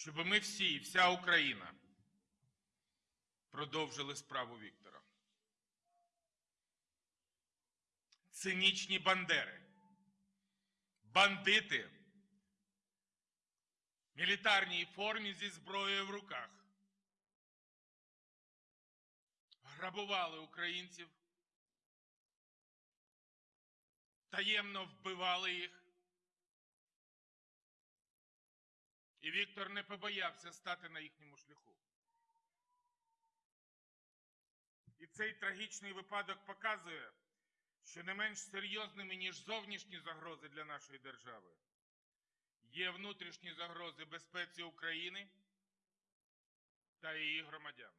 щоб ми всі і вся Україна продовжили справу Віктора. Цинічні бандери, бандити мілітарній формі зі зброєю в руках грабували українців, таємно вбивали їх. І Віктор не побоявся стати на їхньому шляху. І цей трагічний випадок показує, що не менш серйозними, ніж зовнішні загрози для нашої держави, є внутрішні загрози безпеці України та її громадян.